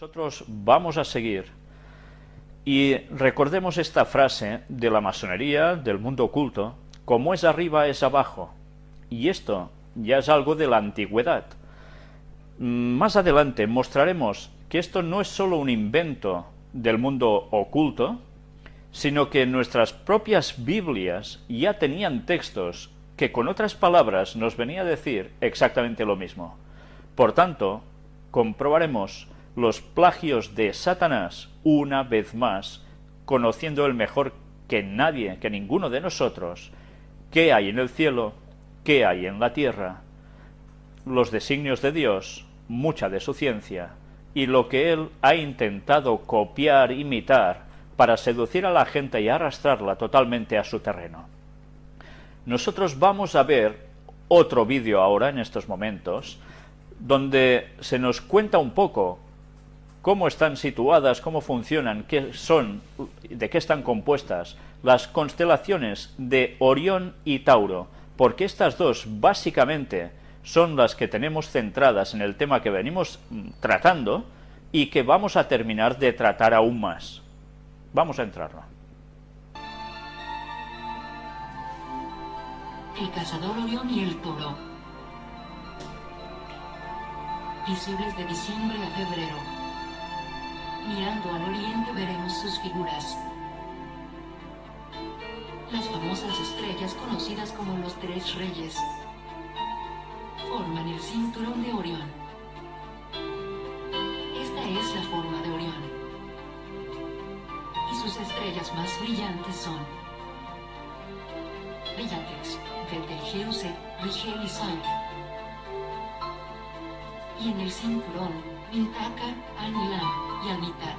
Nosotros vamos a seguir y recordemos esta frase de la masonería, del mundo oculto, como es arriba es abajo. Y esto ya es algo de la antigüedad. Más adelante mostraremos que esto no es solo un invento del mundo oculto, sino que nuestras propias Biblias ya tenían textos que con otras palabras nos venía a decir exactamente lo mismo. Por tanto, comprobaremos los plagios de Satanás una vez más, conociendo el mejor que nadie, que ninguno de nosotros, qué hay en el cielo, qué hay en la tierra, los designios de Dios, mucha de su ciencia, y lo que él ha intentado copiar, imitar, para seducir a la gente y arrastrarla totalmente a su terreno. Nosotros vamos a ver otro vídeo ahora, en estos momentos, donde se nos cuenta un poco cómo están situadas, cómo funcionan, qué son, de qué están compuestas las constelaciones de Orión y Tauro, porque estas dos básicamente son las que tenemos centradas en el tema que venimos mm, tratando y que vamos a terminar de tratar aún más. Vamos a entrarlo. El cazador Orión y el toro. Visibles de diciembre a febrero. Mirando al oriente veremos sus figuras. Las famosas estrellas conocidas como los tres reyes forman el cinturón de Orión. Esta es la forma de Orión. Y sus estrellas más brillantes son Bellatrix, Betelgeuse, Rigel y Sol. Y en el cinturón, Mintaka, Anilam y Amitak.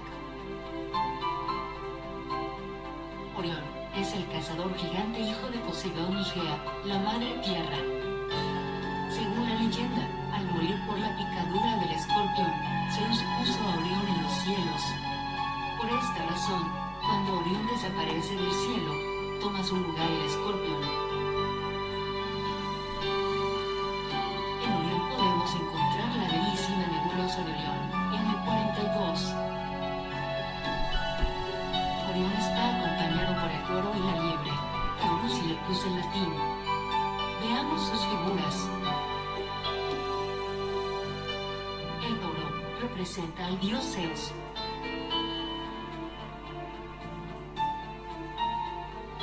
Orión es el cazador gigante hijo de Poseidón y Gea, la madre tierra. Según la leyenda, al morir por la picadura del escorpión, Zeus puso a Orión en los cielos. Por esta razón, cuando Orión desaparece del cielo, toma su lugar el escorpión. En latín. Veamos sus figuras. El toro representa al dios Zeus.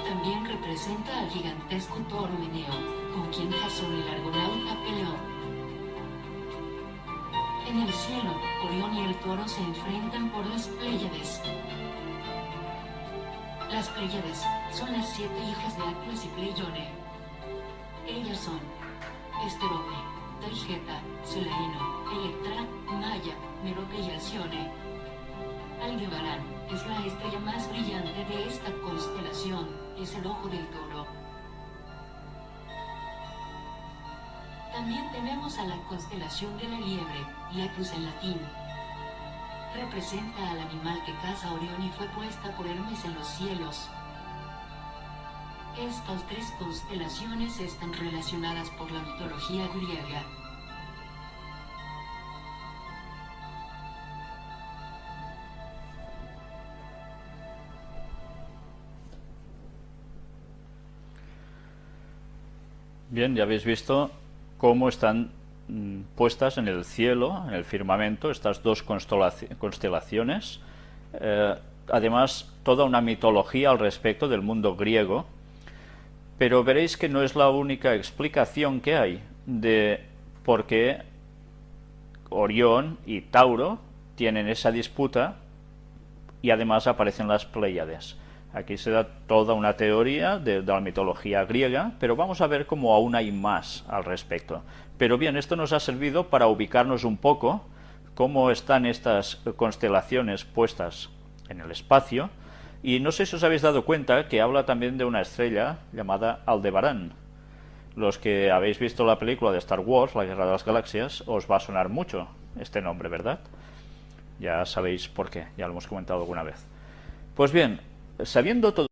También representa al gigantesco toro Meneo, con quien Jasón el argonauta peleó. En el cielo, Orión y el toro se enfrentan por las Pléyades. Las Pléyades son las siete hijas de Atlas y Pleione. Ellas son Esterope, Taigeta, Solaino, Electra, Maya, Merope y Alcione. Aldebarán es la estrella más brillante de esta constelación, es el ojo del toro. También tenemos a la constelación de la liebre, Lepus en latín. Representa al animal que caza Orión y fue puesta por Hermes en los cielos. Estas tres constelaciones están relacionadas por la mitología griega. Bien, ya habéis visto cómo están puestas en el cielo, en el firmamento, estas dos constelaciones. Eh, además, toda una mitología al respecto del mundo griego. Pero veréis que no es la única explicación que hay de por qué Orión y Tauro tienen esa disputa y además aparecen las Pléyades. Aquí se da toda una teoría de, la mitología griega, pero vamos a ver cómo aún hay más al respecto. Pero bien, esto nos ha servido para ubicarnos un poco cómo están estas constelaciones puestas en el espacio, y no sé si os habéis dado cuenta que habla también de una estrella llamada Aldebarán. Los que habéis visto la película de Star Wars, La Guerra de las Galaxias, os va a sonar mucho este nombre, ¿verdad? Ya sabéis por qué, ya lo hemos comentado alguna vez. Pues bien, sabiendo todo